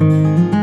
Música